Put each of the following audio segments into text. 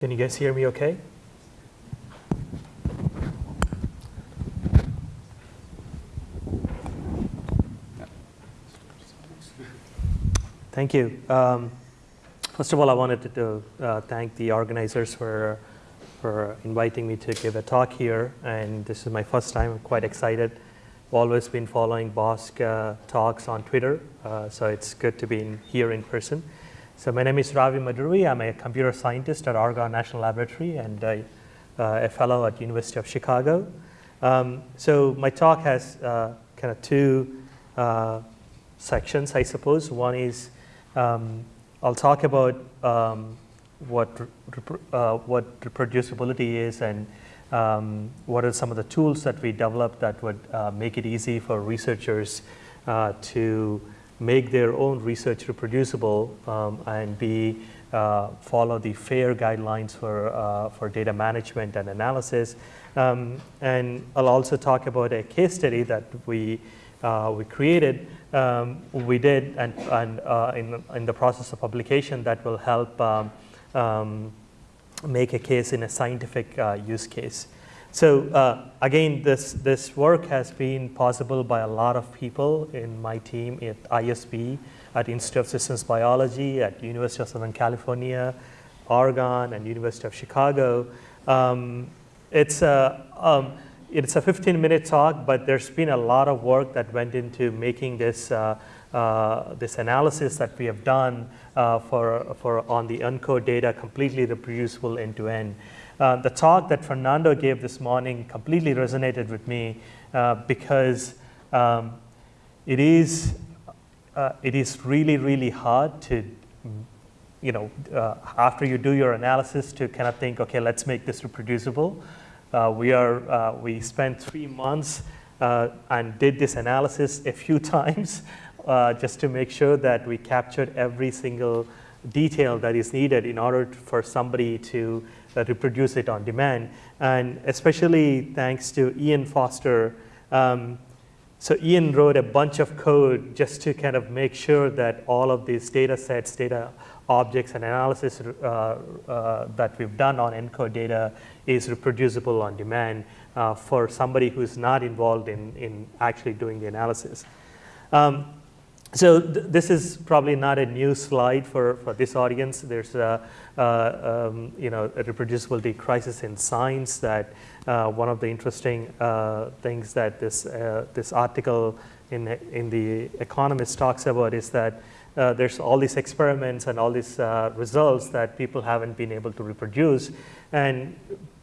Can you guys hear me okay? Thank you. Um, first of all, I wanted to uh, thank the organizers for, for inviting me to give a talk here. And this is my first time. I'm quite excited. I've always been following BOSC uh, talks on Twitter, uh, so it's good to be in, here in person. So my name is Ravi Madduri. I'm a computer scientist at Argonne National Laboratory and uh, a fellow at University of Chicago. Um, so my talk has uh, kind of two uh, sections, I suppose. One is um, I'll talk about um, what, uh, what reproducibility is and um, what are some of the tools that we developed that would uh, make it easy for researchers to make their own research reproducible um, and be uh, follow the FAIR guidelines for, uh, for data management and analysis. Um, and I'll also talk about a case study that we, uh, we created, um, we did, and, and uh, in, in the process of publication that will help um, um, make a case in a scientific uh, use case. So uh, again, this, this work has been possible by a lot of people in my team at ISB, at Institute of Systems Biology, at University of Southern California, Argonne, and University of Chicago. Um, it's, a, um, it's a 15-minute talk, but there's been a lot of work that went into making this, uh, uh, this analysis that we have done uh, for, for on the ENCODE data completely reproducible end-to-end. -end. Uh, the talk that Fernando gave this morning completely resonated with me uh, because um, it is uh, it is really really hard to you know uh, after you do your analysis to kind of think okay let's make this reproducible. Uh, we are uh, we spent three months and did this analysis a few times just to make sure that we captured every single detail that is needed in order for somebody to uh, reproduce it on demand. And especially thanks to Ian Foster. Um, so Ian wrote a bunch of code just to kind of make sure that all of these data sets, data objects and analysis uh, uh, that we've done on ENCODE data is reproducible on demand uh, for somebody who's not involved in, in actually doing the analysis. Um, so th this is probably not a new slide for, for this audience. There's a, um, you know, a reproducibility crisis in science that uh, one of the interesting uh, things that this, uh, this article in, in The Economist talks about is that uh, there's all these experiments and all these uh, results that people haven't been able to reproduce. And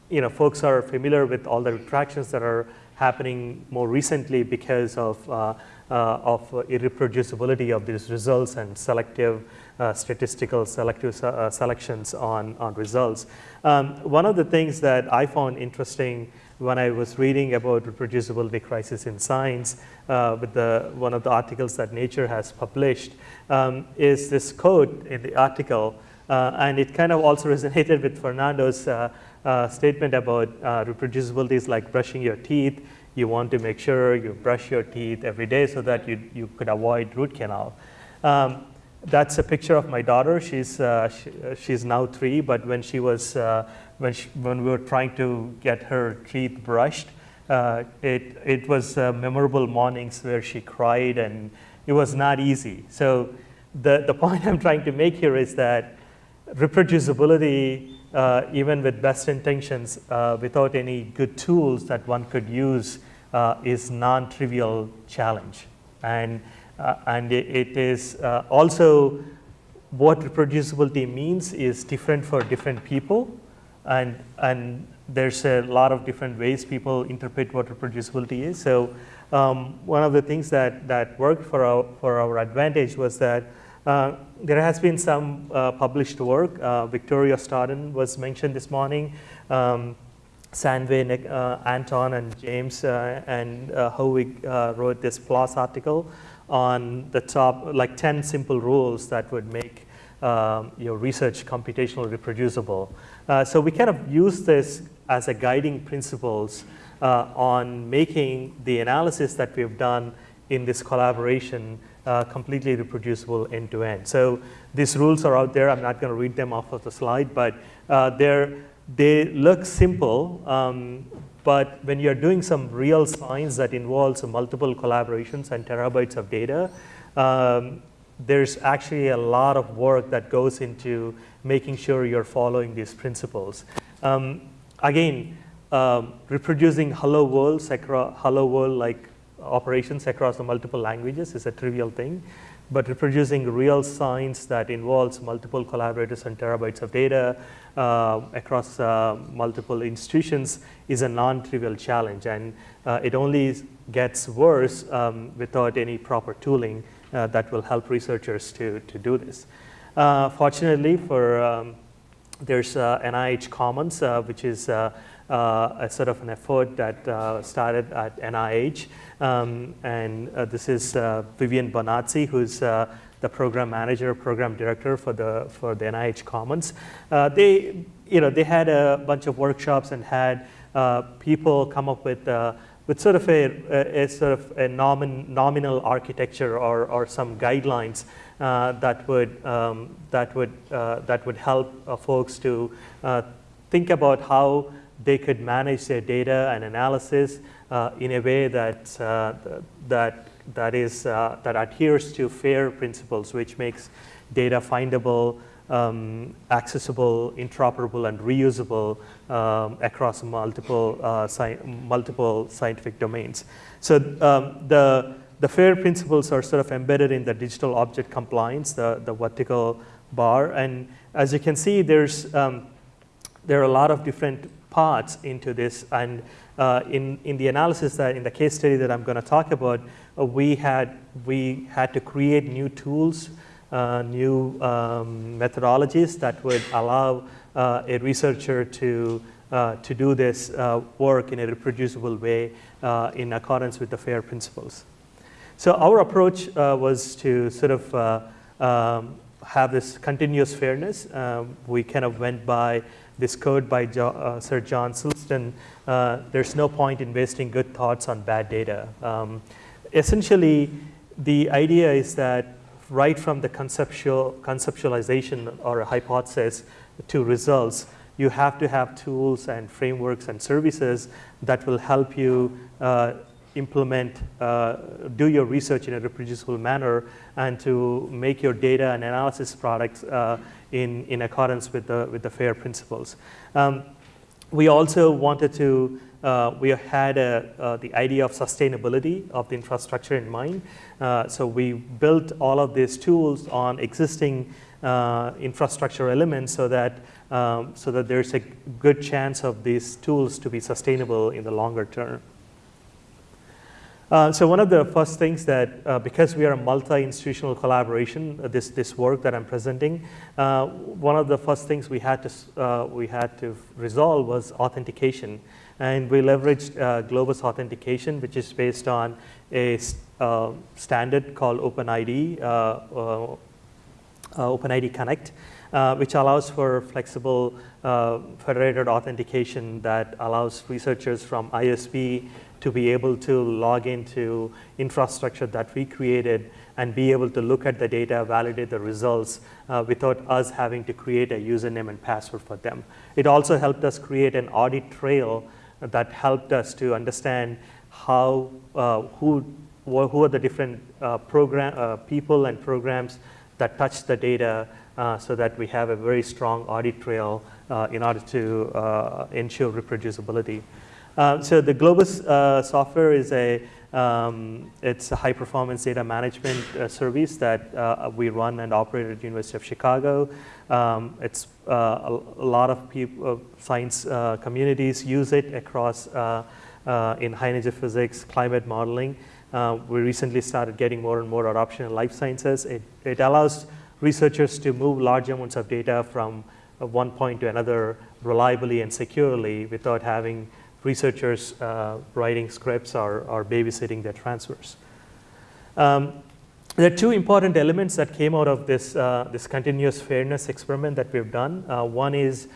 you know, folks are familiar with all the retractions that are happening more recently because of uh, uh, of irreproducibility of these results and selective uh, statistical selective uh, selections on, on results. Um, one of the things that I found interesting when I was reading about reproducibility crisis in science uh, with the, one of the articles that Nature has published um, is this quote in the article uh, and it kind of also resonated with Fernando's uh, statement about reproducibility is like brushing your teeth you want to make sure you brush your teeth every day so that you, you could avoid root canal. Um, that's a picture of my daughter. She's, uh, she, uh, she's now three, but when she was, uh, when, she, when we were trying to get her teeth brushed, uh, it, it was uh, memorable mornings where she cried and it was not easy. So the, the point I'm trying to make here is that reproducibility uh, even with best intentions, uh, without any good tools that one could use uh, is non-trivial challenge. And, uh, and it, is uh, also what reproducibility means is different for different people. And, and there's a lot of different ways people interpret what reproducibility is. So um, one of the things that, that worked for our, for our advantage was that uh, there has been some uh, published work. Uh, Victoria Stodden was mentioned this morning. Um, uh, Anton, and James uh, and uh, uh, wrote this PLOS article on the top, like 10 simple rules that would make um, your research computationally reproducible. So we kind of use this as a guiding principles on making the analysis that we've done in this collaboration uh, completely reproducible end to end. So these rules are out there. I'm not going to read them off of the slide, but uh, they look simple, um, but when you're doing some real science that involves multiple collaborations and terabytes of data, um, there's actually a lot of work that goes into making sure you're following these principles. Um, again, um, reproducing hello world, hello world like operations across the multiple languages is a trivial thing but reproducing real science that involves multiple collaborators and terabytes of data uh, across uh, multiple institutions is a non-trivial challenge. And uh, it only gets worse um, without any proper tooling uh, that will help researchers to, to do this. Uh, fortunately, for um, there's NIH Commons, which is a sort of an effort that started at NIH. Um, and uh, this is uh, Vivien Bonazzi, who's uh, the program manager, program director for the for the NIH Commons. Uh, they, you know, they had a bunch of workshops and had uh, people come up with uh, with sort of a, a, sort of a nomin, nominal architecture or, or some guidelines that would um, that would that would help folks to think about how they could manage their data and analysis uh, in a way that, uh, that, that, is, uh, that adheres to FAIR principles, which makes data findable, um, accessible, interoperable, and reusable um, across multiple, uh, sci multiple scientific domains. So um, the, the FAIR principles are sort of embedded in the digital object compliance, the, the vertical bar. And as you can see, there's, um, there are a lot of different parts into this. And uh, in, in the analysis that in the case study that I'm going to talk about, uh, we, had, we had to create new tools, uh, new um, methodologies that would allow uh, a researcher to, uh, to do this uh, work in a reproducible way in accordance with the FAIR principles. So our approach was to sort of um, have this continuous fairness. we kind of went by this code by jo uh, Sir John Sulston, uh, there's no point in wasting good thoughts on bad data. Um, essentially, the idea is that right from the conceptual conceptualization or a hypothesis to results, you have to have tools and frameworks and services that will help you uh, implement, uh, do your research in a reproducible manner and to make your data and analysis products uh, in, in accordance with the, with the FAIR principles. Um, we also wanted to, uh, we had a, uh, the idea of sustainability of the infrastructure in mind. Uh, so we built all of these tools on existing uh, infrastructure elements so that, um, so that there's a good chance of these tools to be sustainable in the longer term. Uh, so one of the first things that, uh, because we are a multi-institutional collaboration, uh, this, this work that I'm presenting, uh, one of the first things we had to, uh, we had to resolve was authentication. And we leveraged Globus authentication, which is based on a standard called OpenID, OpenID Connect, which allows for flexible federated authentication that allows researchers from ISB to be able to log into infrastructure that we created and be able to look at the data, validate the results uh, without us having to create a username and password for them. It also helped us create an audit trail that helped us to understand how, uh, who, who are the different uh, program, uh, people and programs that touch the data uh, so that we have a very strong audit trail uh, in order to ensure reproducibility. Uh, so the Globus uh, software is a um, it's a high performance data management uh, service that uh, we run and operate at the University of Chicago. Um, it's uh, a, a, lot of people, science communities use it across in high energy physics, climate modeling. We recently started getting more and more adoption in life sciences. It, it allows researchers to move large amounts of data from one point to another reliably and securely without having researchers uh, writing scripts or, or babysitting their transfers. Um, there are two important elements that came out of this, uh, this continuous fairness experiment that we've done. Uh, one is uh,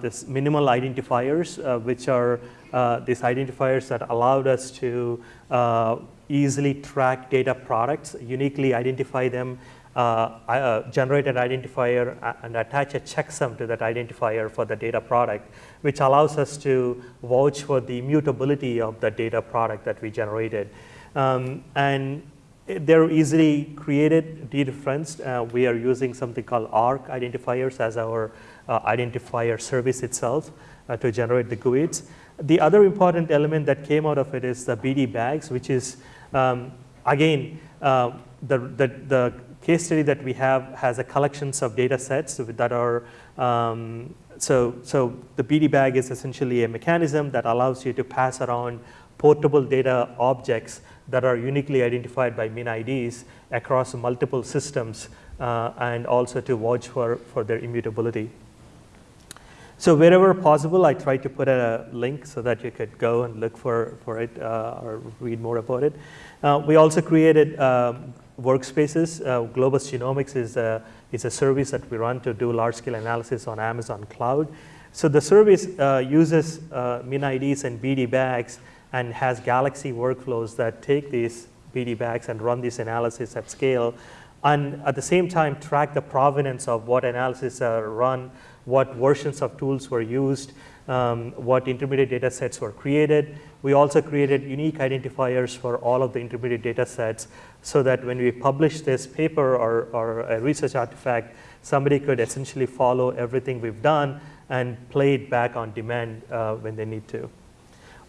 this minimal identifiers, uh, which are uh, these identifiers that allowed us to easily track data products, uniquely identify them, uh, uh, generate an identifier and attach a checksum to that identifier for the data product, which allows us to vouch for the immutability of the data product that we generated. Um, and they're easily created, dereferenced. Uh, we are using something called ARK identifiers as our uh, identifier service itself uh, to generate the GUIDs. The other important element that came out of it is the BD bags, which is, um, again, uh, the, the, the, case study that we have has a collections of data sets that are, um, so, so the BD bag is essentially a mechanism that allows you to pass around portable data objects that are uniquely identified by MinIDs across multiple systems uh, and also to watch for, for their immutability. So wherever possible, I try to put a link so that you could go and look for, for it uh, or read more about it. Uh, we also created um, workspaces. Uh, Globus Genomics is a, is a service that we run to do large-scale analysis on Amazon Cloud. So the service uh, uses uh, MinIDs and BD bags and has Galaxy workflows that take these BD bags and run this analysis at scale and at the same time track the provenance of what analysis are run what versions of tools were used, um, what intermediate data sets were created. We also created unique identifiers for all of the intermediate data sets so that when we publish this paper or, or a research artifact, somebody could essentially follow everything we've done and play it back on demand uh, when they need to.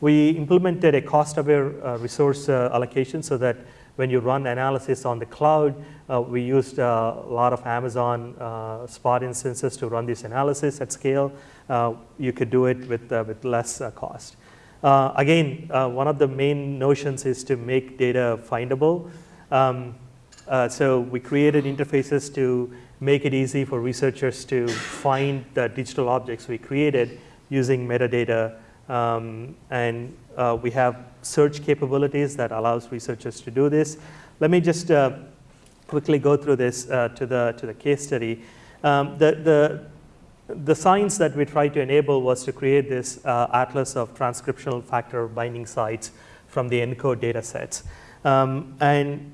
We implemented a cost-aware uh, resource uh, allocation so that when you run analysis on the cloud, uh, we used uh, a lot of Amazon uh, Spot instances to run this analysis at scale. Uh, you could do it with, uh, with less uh, cost. again, one of the main notions is to make data findable. Um, so we created interfaces to make it easy for researchers to find the digital objects we created using metadata um, and uh, we have search capabilities that allows researchers to do this. Let me just uh, quickly go through this uh, to, the, to the case study. Um, the, the, the science that we tried to enable was to create this uh, atlas of transcriptional factor binding sites from the ENCODE data sets. Um, and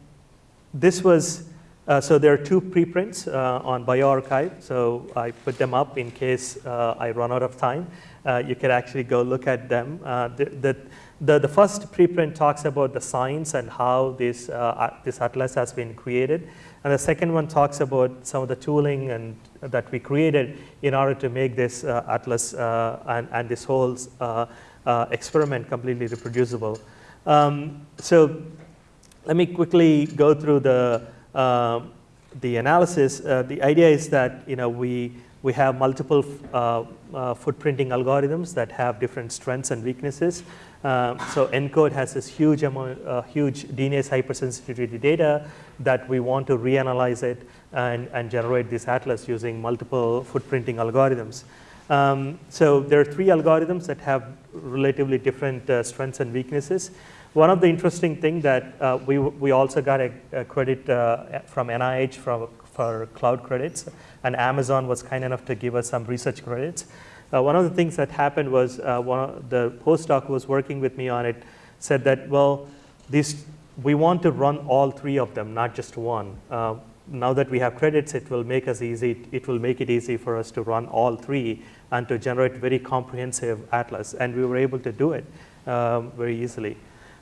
this was, uh, so there are two preprints uh, on bioRxiv, so I put them up in case I run out of time uh, you can actually go look at them. Uh, the, the, the, the, first preprint talks about the science and how this, uh, this atlas has been created. And the second one talks about some of the tooling and that we created in order to make this uh, atlas uh, and, and this whole uh, experiment completely reproducible. Um, so let me quickly go through the, the analysis. the idea is that you know, we, we have multiple uh, uh, footprinting algorithms that have different strengths and weaknesses. Um, so ENCODE has this huge amount, uh, huge DNase hypersensitivity data that we want to reanalyze it and, and generate this atlas using multiple footprinting algorithms. Um, so there are three algorithms that have relatively different uh, strengths and weaknesses. One of the interesting things that uh, we, we also got a, a credit uh, from NIH from, for cloud credits and Amazon was kind enough to give us some research credits. Uh, one of the things that happened was uh, one of the postdoc who was working with me on it said that, well, these, we want to run all three of them, not just one. Uh, now that we have credits, it will make us easy, it will make it easy for us to run all three and to generate very comprehensive atlas. And we were able to do it um, very easily.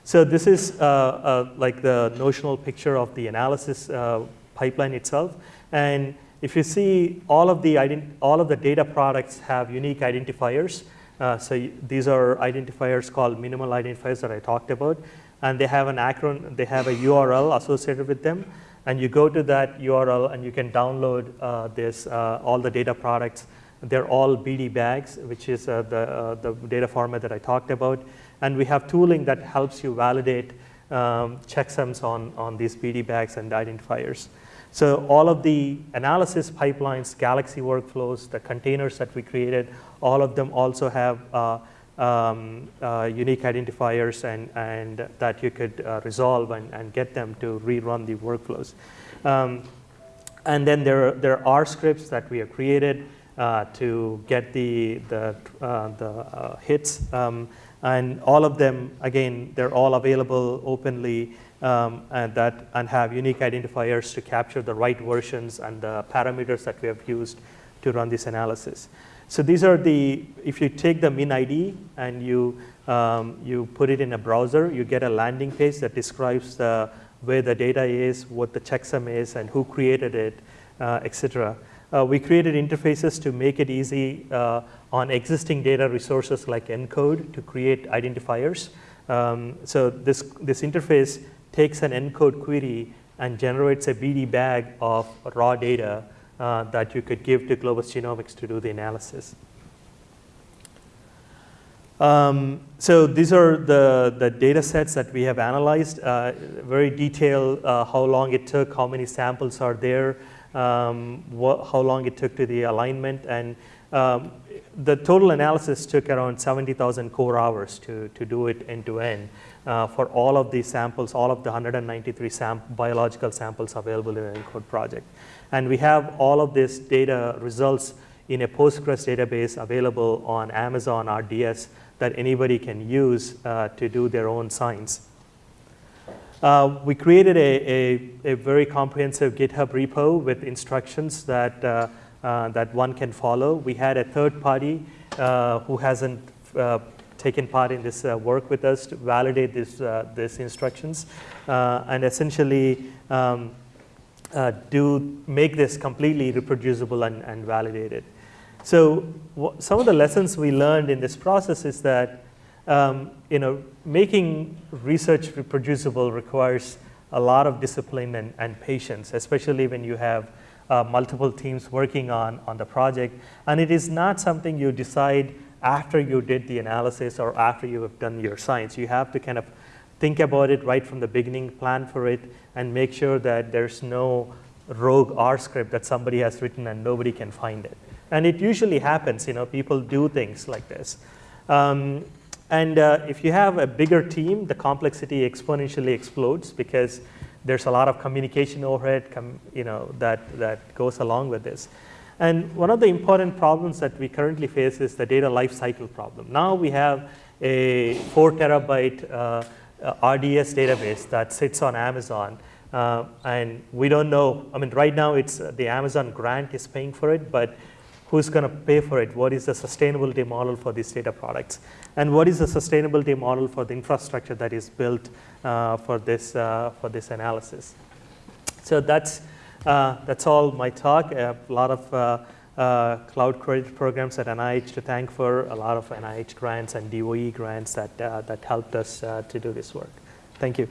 So this is uh, uh, like the notional picture of the analysis uh, pipeline itself. And if you see all of the, all of the data products have unique identifiers. Uh, so these are identifiers called minimal identifiers that I talked about. And they have an acronym, they have a URL associated with them. And you go to that URL and you can download uh, this, uh, all the data products. They're all BD bags, which is the, the data format that I talked about. And we have tooling that helps you validate um, checksums on, on these BD bags and identifiers. So all of the analysis pipelines, Galaxy workflows, the containers that we created, all of them also have uh, um, uh, unique identifiers and, and that you could uh, resolve and, and get them to rerun the workflows. Um, and then there, there are scripts that we have created uh, to get the, the, uh, the uh, hits. Um, And all of them, again, they're all available openly um, and, that, and have unique identifiers to capture the right versions and the parameters that we have used to run this analysis. So these are the, if you take the min ID and you, um, you put it in a browser, you get a landing page that describes the, where the data is, what the checksum is, and who created it, uh, et cetera. Uh, we created interfaces to make it easy uh, on existing data resources like ENCODE to create identifiers. Um, so this, this interface takes an ENCODE query and generates a BD bag of raw data uh, that you could give to Globus Genomics to do the analysis. Um, so these are the, the data sets that we have analyzed, uh, very detailed uh, how long it took, how many samples are there, um, how long it took to the alignment, and um, the total analysis took around 70,000 core hours to, to do it end to end uh, for all of these samples, all of the 193 sam biological samples available in the ENCODE project. And we have all of this data results in a Postgres database available on Amazon RDS that anybody can use uh, to do their own science. Uh, we created a, a, a, very comprehensive GitHub repo with instructions that, uh, uh, that one can follow. We had a third party uh, who hasn't uh, taken part in this uh, work with us to validate this, these instructions and essentially um, do make this completely reproducible and, and validated. So some of the lessons we learned in this process is that um, you know, making research reproducible requires a lot of discipline and, and patience, especially when you have uh, multiple teams working on, on the project. And it is not something you decide after you did the analysis or after you have done your science. You have to kind of think about it right from the beginning, plan for it, and make sure that there's no rogue R script that somebody has written and nobody can find it. And it usually happens, you know, people do things like this. Um, and uh, if you have a bigger team, the complexity exponentially explodes because there's a lot of communication overhead com you know, that, that goes along with this. And one of the important problems that we currently face is the data lifecycle problem. Now we have a four terabyte uh, RDS database that sits on Amazon. Uh, and we don't know, I mean, right now it's uh, the Amazon grant is paying for it, but who's going to pay for it? What is the sustainability model for these data products? And what is the sustainability model for the infrastructure that is built uh, for, this, uh, for this analysis? So that's, uh, that's all my talk. A lot of uh, uh, cloud credit programs at NIH to thank for, a lot of NIH grants and DOE grants that, uh, that helped us to do this work. Thank you.